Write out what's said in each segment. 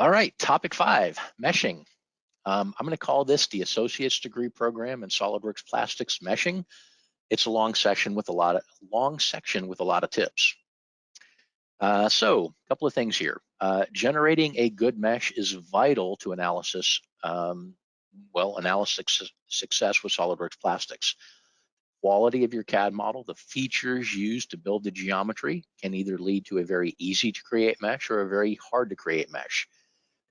All right, topic five, meshing. Um, I'm going to call this the Associate's Degree Program in SolidWorks Plastics Meshing. It's a long session with a lot of long section with a lot of tips. Uh, so, a couple of things here. Uh, generating a good mesh is vital to analysis, um, well, analysis success with SolidWorks Plastics. Quality of your CAD model, the features used to build the geometry can either lead to a very easy to create mesh or a very hard to create mesh.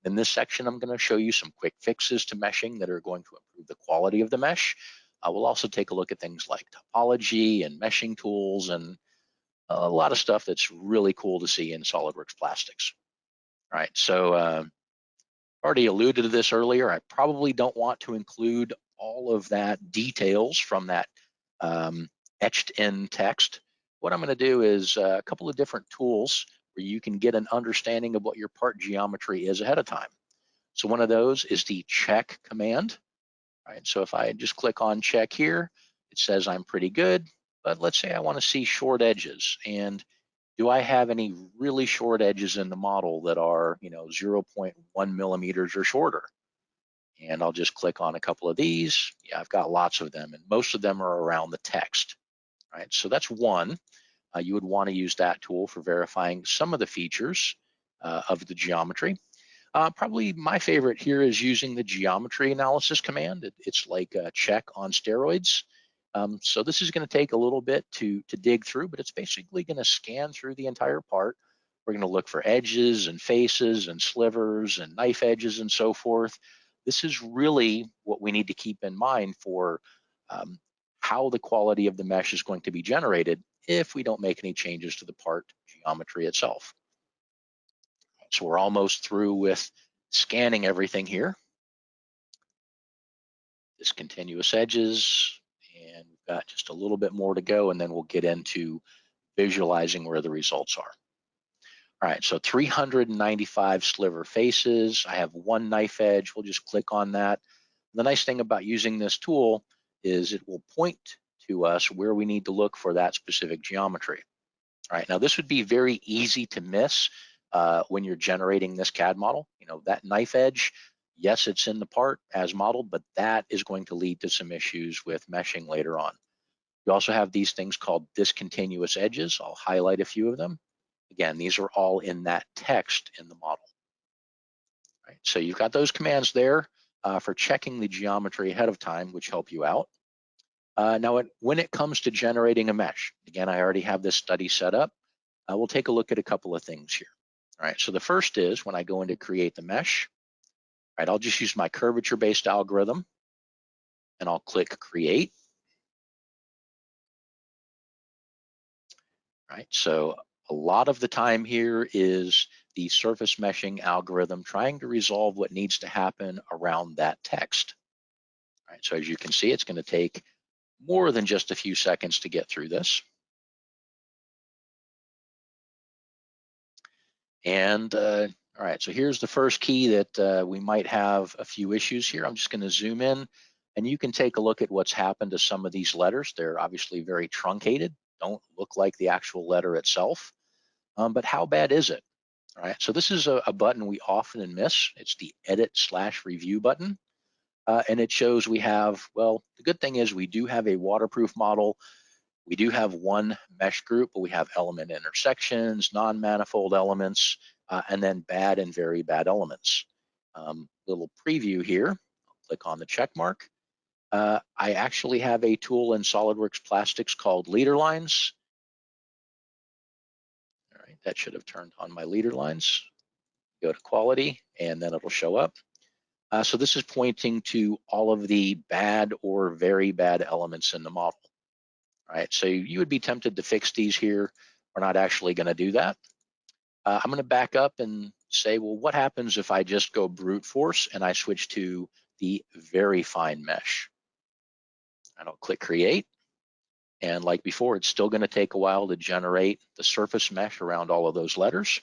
In this section, I'm going to show you some quick fixes to meshing that are going to improve the quality of the mesh. Uh, we'll also take a look at things like topology and meshing tools and a lot of stuff that's really cool to see in SolidWorks plastics. All right, so uh, already alluded to this earlier. I probably don't want to include all of that details from that um, etched in text. What I'm going to do is uh, a couple of different tools where you can get an understanding of what your part geometry is ahead of time. So one of those is the check command. Right, so if I just click on check here, it says I'm pretty good, but let's say I wanna see short edges and do I have any really short edges in the model that are, you know, 0.1 millimeters or shorter? And I'll just click on a couple of these. Yeah, I've got lots of them and most of them are around the text, right? So that's one uh, you would want to use that tool for verifying some of the features uh, of the geometry. Uh, probably my favorite here is using the geometry analysis command. It, it's like a check on steroids. Um, so this is going to take a little bit to, to dig through, but it's basically going to scan through the entire part. We're going to look for edges and faces and slivers and knife edges and so forth. This is really what we need to keep in mind for um, how the quality of the mesh is going to be generated if we don't make any changes to the part geometry itself. So we're almost through with scanning everything here. Discontinuous edges, and we've got just a little bit more to go, and then we'll get into visualizing where the results are. All right, so 395 sliver faces. I have one knife edge. We'll just click on that. The nice thing about using this tool is it will point to us where we need to look for that specific geometry. All right, now this would be very easy to miss uh, when you're generating this CAD model. You know, that knife edge, yes, it's in the part as modeled, but that is going to lead to some issues with meshing later on. You also have these things called discontinuous edges. I'll highlight a few of them. Again, these are all in that text in the model. Right, so you've got those commands there uh, for checking the geometry ahead of time, which help you out. Uh, now, it, when it comes to generating a mesh, again, I already have this study set up. Uh, we'll take a look at a couple of things here. All right, so the first is when I go in to create the mesh, right, I'll just use my curvature-based algorithm and I'll click create. Right, so a lot of the time here is the surface meshing algorithm trying to resolve what needs to happen around that text. All right, so as you can see, it's gonna take more than just a few seconds to get through this. And uh, all right, so here's the first key that uh, we might have a few issues here. I'm just gonna zoom in and you can take a look at what's happened to some of these letters. They're obviously very truncated, don't look like the actual letter itself. Um, but how bad is it? All right, so this is a, a button we often miss. It's the edit slash review button uh, and it shows we have, well, the good thing is we do have a waterproof model. We do have one mesh group, but we have element intersections, non-manifold elements, uh, and then bad and very bad elements. Um, little preview here, I'll click on the check mark. Uh, I actually have a tool in SolidWorks Plastics called leader lines. All right, that should have turned on my leader lines. Go to quality, and then it'll show up. Uh, so this is pointing to all of the bad or very bad elements in the model. Right, so you would be tempted to fix these here. We're not actually gonna do that. Uh, I'm gonna back up and say, well, what happens if I just go brute force and I switch to the very fine mesh? I don't click create. And like before, it's still gonna take a while to generate the surface mesh around all of those letters.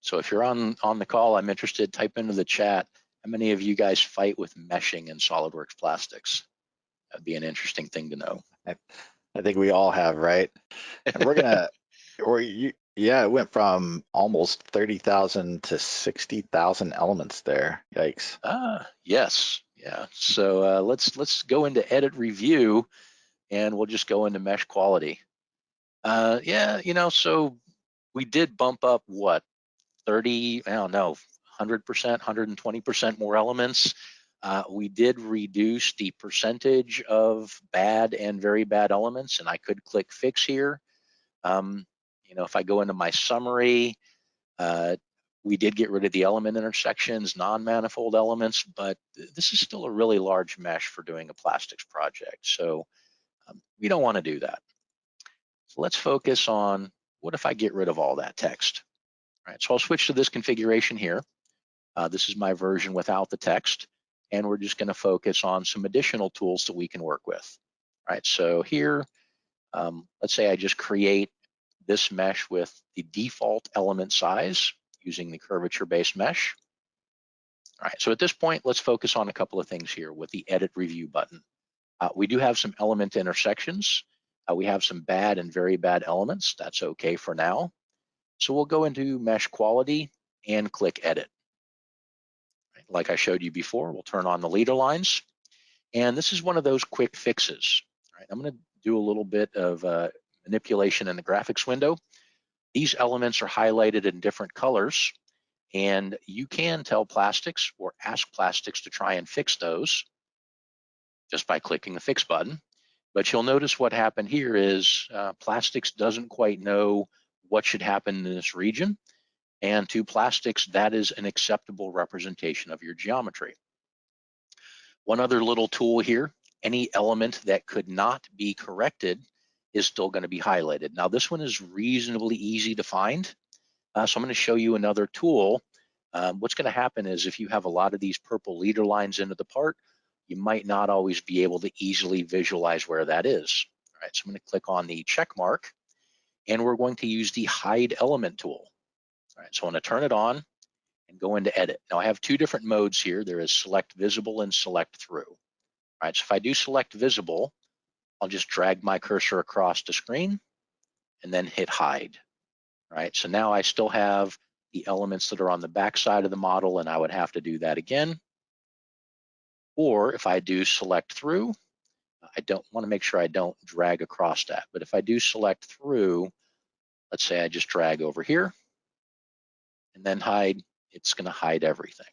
So if you're on, on the call, I'm interested, type into the chat, how many of you guys fight with meshing in SolidWorks plastics? That'd be an interesting thing to know. I, I think we all have, right? And we're gonna, or you, yeah, it went from almost thirty thousand to sixty thousand elements there. Yikes. Ah, yes, yeah. So uh, let's let's go into edit review, and we'll just go into mesh quality. Uh, yeah, you know, so we did bump up what 30, I don't know, 100%, 120% more elements. Uh, we did reduce the percentage of bad and very bad elements, and I could click fix here. Um, you know, if I go into my summary, uh, we did get rid of the element intersections, non-manifold elements, but this is still a really large mesh for doing a plastics project. So um, we don't want to do that. So let's focus on what if I get rid of all that text? All right, so I'll switch to this configuration here. Uh, this is my version without the text, and we're just gonna focus on some additional tools that we can work with. All right, so here, um, let's say I just create this mesh with the default element size using the curvature-based mesh. All right, so at this point, let's focus on a couple of things here with the edit review button. Uh, we do have some element intersections. Uh, we have some bad and very bad elements. That's okay for now. So we'll go into mesh quality and click edit. Like I showed you before, we'll turn on the leader lines. And this is one of those quick fixes. Right, I'm gonna do a little bit of uh, manipulation in the graphics window. These elements are highlighted in different colors and you can tell plastics or ask plastics to try and fix those just by clicking the fix button. But you'll notice what happened here is uh, plastics doesn't quite know what should happen in this region. And to plastics, that is an acceptable representation of your geometry. One other little tool here, any element that could not be corrected is still gonna be highlighted. Now this one is reasonably easy to find. Uh, so I'm gonna show you another tool. Um, what's gonna happen is if you have a lot of these purple leader lines into the part, you might not always be able to easily visualize where that is. All right, so I'm gonna click on the check mark and we're going to use the hide element tool. All right, so I'm gonna turn it on and go into edit. Now I have two different modes here. There is select visible and select through. All right, so if I do select visible, I'll just drag my cursor across the screen and then hit hide. All right, so now I still have the elements that are on the back side of the model and I would have to do that again. Or if I do select through, I don't want to make sure I don't drag across that. But if I do select through, let's say I just drag over here and then hide, it's going to hide everything.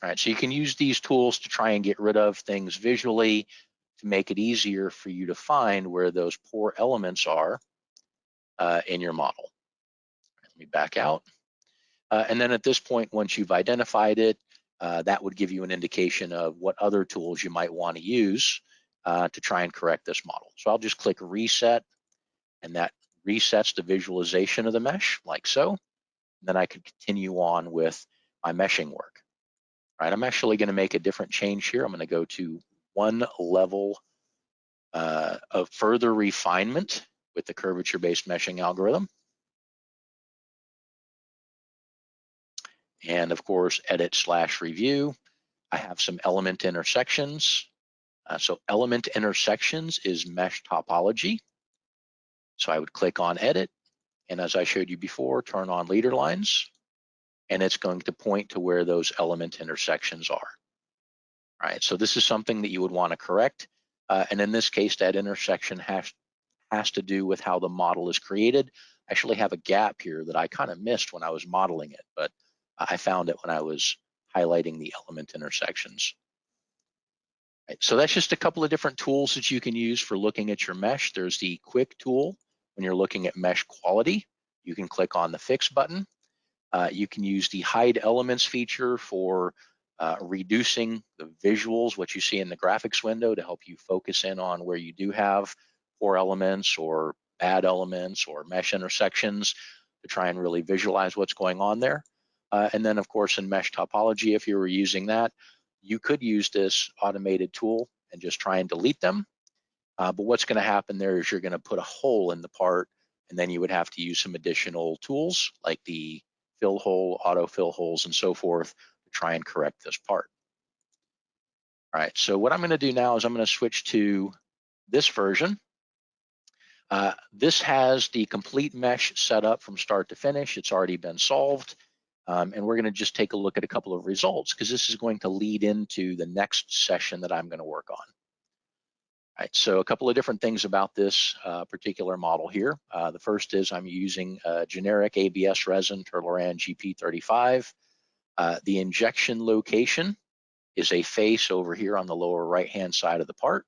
All right, so you can use these tools to try and get rid of things visually to make it easier for you to find where those poor elements are uh, in your model. Let me back out. Uh, and then at this point, once you've identified it, uh, that would give you an indication of what other tools you might want to use uh, to try and correct this model. So I'll just click reset and that resets the visualization of the mesh like so. And then I could continue on with my meshing work. All right, I'm actually gonna make a different change here. I'm gonna go to one level uh, of further refinement with the curvature-based meshing algorithm. And of course edit slash review. I have some element intersections. Uh, so element intersections is mesh topology. So I would click on edit and as I showed you before, turn on leader lines and it's going to point to where those element intersections are. All right, so this is something that you would want to correct. Uh, and in this case, that intersection has, has to do with how the model is created. I actually have a gap here that I kind of missed when I was modeling it, but I found it when I was highlighting the element intersections. Right, so that's just a couple of different tools that you can use for looking at your mesh. There's the quick tool when you're looking at mesh quality. You can click on the fix button. Uh, you can use the hide elements feature for uh, reducing the visuals, what you see in the graphics window to help you focus in on where you do have poor elements or bad elements or mesh intersections to try and really visualize what's going on there. Uh, and then of course in mesh topology, if you were using that, you could use this automated tool and just try and delete them. Uh, but what's gonna happen there is you're gonna put a hole in the part and then you would have to use some additional tools like the fill hole, auto fill holes and so forth to try and correct this part. All right, so what I'm gonna do now is I'm gonna switch to this version Uh, this has the complete mesh set up from start to finish. It's already been solved. Um, and we're gonna just take a look at a couple of results because this is going to lead into the next session that I'm gonna work on. All right, so a couple of different things about this uh, particular model here. Uh, the first is I'm using a generic ABS resin, Terluran GP35. Uh, the injection location is a face over here on the lower right-hand side of the part.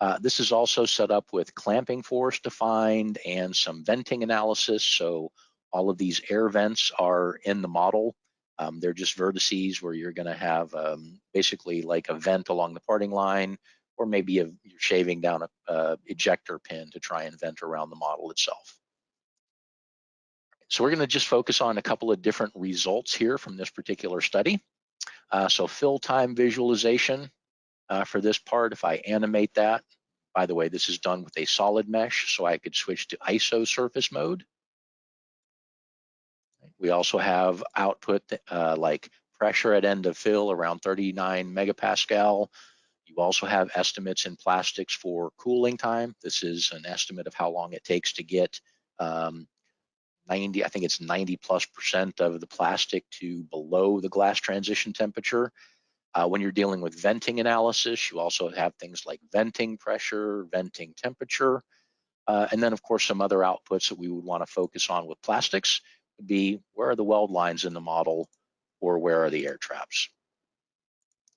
Uh, this is also set up with clamping force defined and some venting analysis. So all of these air vents are in the model. Um, they're just vertices where you're gonna have um, basically like a vent along the parting line, or maybe a, you're shaving down a, a ejector pin to try and vent around the model itself. So we're gonna just focus on a couple of different results here from this particular study. Uh, so fill time visualization uh, for this part, if I animate that, by the way, this is done with a solid mesh, so I could switch to ISO surface mode. We also have output uh, like pressure at end of fill around 39 megapascal. You also have estimates in plastics for cooling time. This is an estimate of how long it takes to get um, 90, I think it's 90 plus percent of the plastic to below the glass transition temperature. Uh, when you're dealing with venting analysis, you also have things like venting pressure, venting temperature, uh, and then of course some other outputs that we would want to focus on with plastics be where are the weld lines in the model or where are the air traps,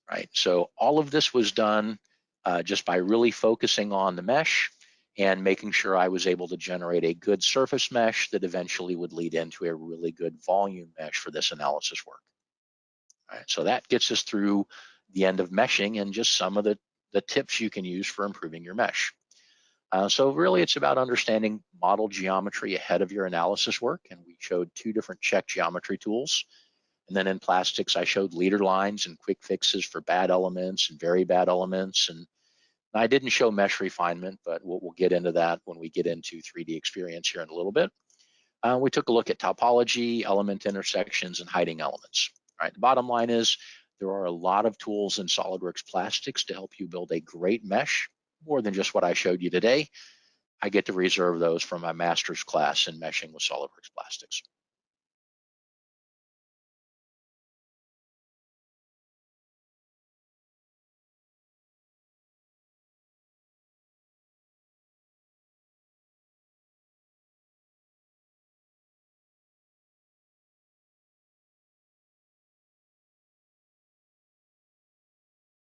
right? So all of this was done uh, just by really focusing on the mesh and making sure I was able to generate a good surface mesh that eventually would lead into a really good volume mesh for this analysis work. Right, so that gets us through the end of meshing and just some of the, the tips you can use for improving your mesh. Uh, so really it's about understanding model geometry ahead of your analysis work. And we showed two different check geometry tools. And then in plastics, I showed leader lines and quick fixes for bad elements and very bad elements. And I didn't show mesh refinement, but we'll, we'll get into that when we get into 3D experience here in a little bit. Uh, we took a look at topology, element intersections, and hiding elements. All right, the bottom line is there are a lot of tools in SolidWorks Plastics to help you build a great mesh, more than just what I showed you today. I get to reserve those for my master's class in meshing with SolidWorks Plastics.